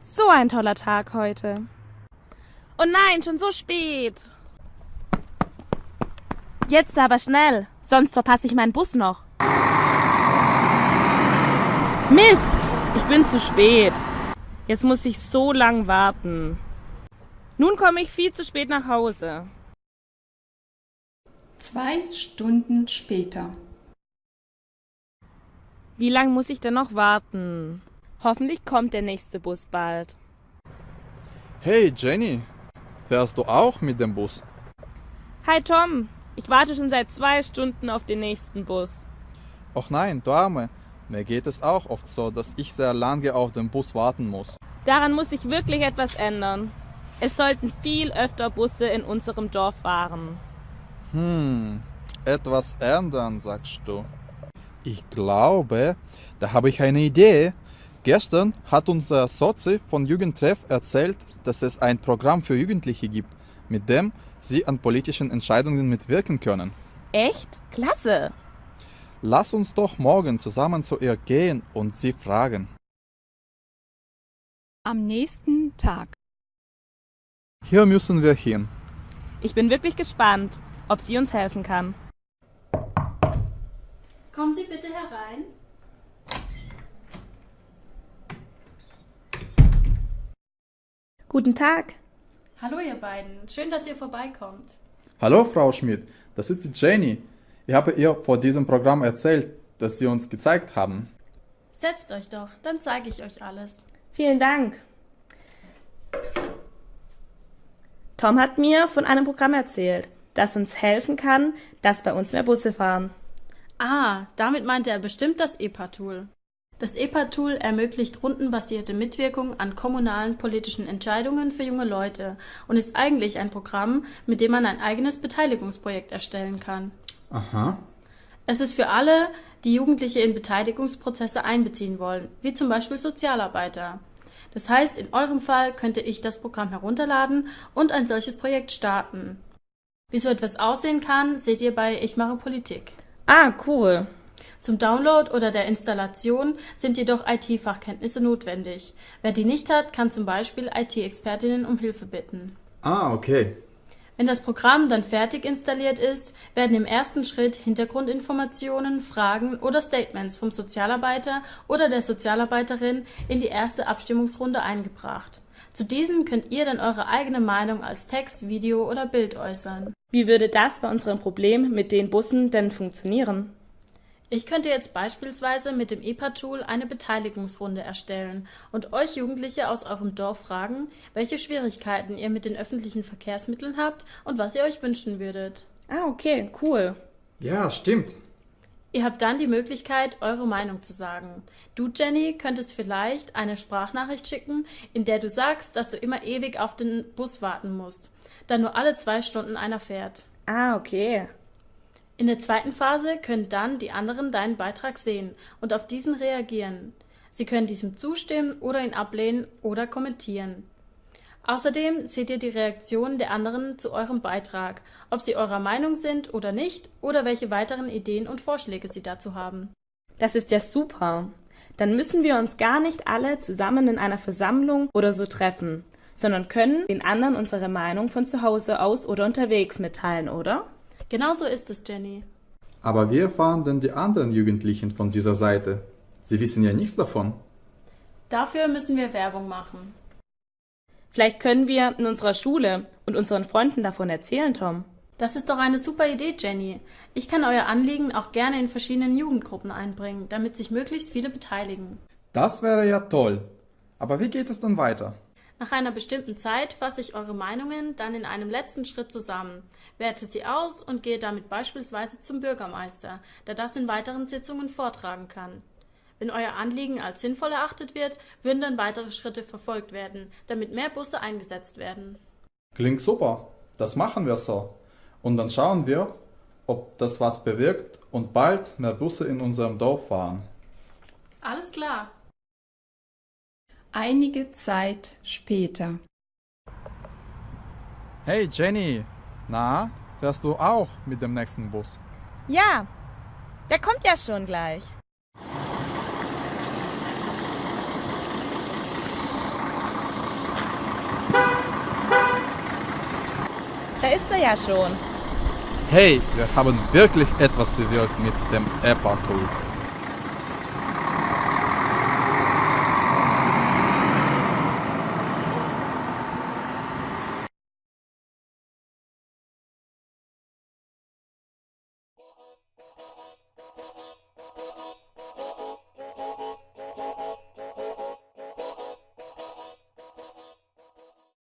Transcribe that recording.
So ein toller Tag heute. Oh nein, schon so spät. Jetzt aber schnell, sonst verpasse ich meinen Bus noch. Mist, ich bin zu spät. Jetzt muss ich so lang warten. Nun komme ich viel zu spät nach Hause. Zwei Stunden später. Wie lang muss ich denn noch warten? Hoffentlich kommt der nächste Bus bald. Hey Jenny, fährst du auch mit dem Bus? Hi Tom, ich warte schon seit zwei Stunden auf den nächsten Bus. Och nein, du Arme, mir geht es auch oft so, dass ich sehr lange auf den Bus warten muss. Daran muss sich wirklich etwas ändern. Es sollten viel öfter Busse in unserem Dorf fahren. Hm, etwas ändern, sagst du. Ich glaube, da habe ich eine Idee. Gestern hat unser Sozi von Jugendtreff erzählt, dass es ein Programm für Jugendliche gibt, mit dem sie an politischen Entscheidungen mitwirken können. Echt? Klasse! Lass uns doch morgen zusammen zu ihr gehen und sie fragen. Am nächsten Tag. Hier müssen wir hin. Ich bin wirklich gespannt, ob sie uns helfen kann. Kommen Sie bitte herein. Guten Tag. Hallo ihr beiden, schön, dass ihr vorbeikommt. Hallo Frau Schmidt, das ist die Jenny. Ich habe ihr vor diesem Programm erzählt, das Sie uns gezeigt haben. Setzt euch doch, dann zeige ich euch alles. Vielen Dank. Tom hat mir von einem Programm erzählt, das uns helfen kann, dass bei uns mehr Busse fahren. Ah, damit meinte er bestimmt das EPA-Tool. Das EPA-Tool ermöglicht rundenbasierte Mitwirkung an kommunalen politischen Entscheidungen für junge Leute und ist eigentlich ein Programm, mit dem man ein eigenes Beteiligungsprojekt erstellen kann. Aha. Es ist für alle, die Jugendliche in Beteiligungsprozesse einbeziehen wollen, wie zum Beispiel Sozialarbeiter. Das heißt, in eurem Fall könnte ich das Programm herunterladen und ein solches Projekt starten. Wie so etwas aussehen kann, seht ihr bei Ich mache Politik. Ah, cool. Zum Download oder der Installation sind jedoch IT-Fachkenntnisse notwendig. Wer die nicht hat, kann zum Beispiel IT-Expertinnen um Hilfe bitten. Ah, okay. Wenn das Programm dann fertig installiert ist, werden im ersten Schritt Hintergrundinformationen, Fragen oder Statements vom Sozialarbeiter oder der Sozialarbeiterin in die erste Abstimmungsrunde eingebracht. Zu diesen könnt ihr dann eure eigene Meinung als Text, Video oder Bild äußern. Wie würde das bei unserem Problem mit den Bussen denn funktionieren? Ich könnte jetzt beispielsweise mit dem EPA-Tool eine Beteiligungsrunde erstellen und euch Jugendliche aus eurem Dorf fragen, welche Schwierigkeiten ihr mit den öffentlichen Verkehrsmitteln habt und was ihr euch wünschen würdet. Ah, okay, cool. Ja, stimmt. Ihr habt dann die Möglichkeit, eure Meinung zu sagen. Du, Jenny, könntest vielleicht eine Sprachnachricht schicken, in der du sagst, dass du immer ewig auf den Bus warten musst, da nur alle zwei Stunden einer fährt. Ah, okay. In der zweiten Phase können dann die anderen deinen Beitrag sehen und auf diesen reagieren. Sie können diesem zustimmen oder ihn ablehnen oder kommentieren. Außerdem seht ihr die Reaktionen der anderen zu eurem Beitrag, ob sie eurer Meinung sind oder nicht oder welche weiteren Ideen und Vorschläge sie dazu haben. Das ist ja super. Dann müssen wir uns gar nicht alle zusammen in einer Versammlung oder so treffen, sondern können den anderen unsere Meinung von zu Hause aus oder unterwegs mitteilen, oder? Genau so ist es, Jenny. Aber wie erfahren denn die anderen Jugendlichen von dieser Seite? Sie wissen ja nichts davon. Dafür müssen wir Werbung machen. Vielleicht können wir in unserer Schule und unseren Freunden davon erzählen, Tom. Das ist doch eine super Idee, Jenny. Ich kann euer Anliegen auch gerne in verschiedenen Jugendgruppen einbringen, damit sich möglichst viele beteiligen. Das wäre ja toll. Aber wie geht es dann weiter? Nach einer bestimmten Zeit fasse ich eure Meinungen dann in einem letzten Schritt zusammen, werte sie aus und gehe damit beispielsweise zum Bürgermeister, der das in weiteren Sitzungen vortragen kann. Wenn euer Anliegen als sinnvoll erachtet wird, würden dann weitere Schritte verfolgt werden, damit mehr Busse eingesetzt werden. Klingt super. Das machen wir so. Und dann schauen wir, ob das was bewirkt und bald mehr Busse in unserem Dorf fahren. Alles klar. Einige Zeit später. Hey Jenny, na, fährst du auch mit dem nächsten Bus? Ja, der kommt ja schon gleich. Da ist er ja schon. Hey, wir haben wirklich etwas bewirkt mit dem EPA-Tool. Thank you.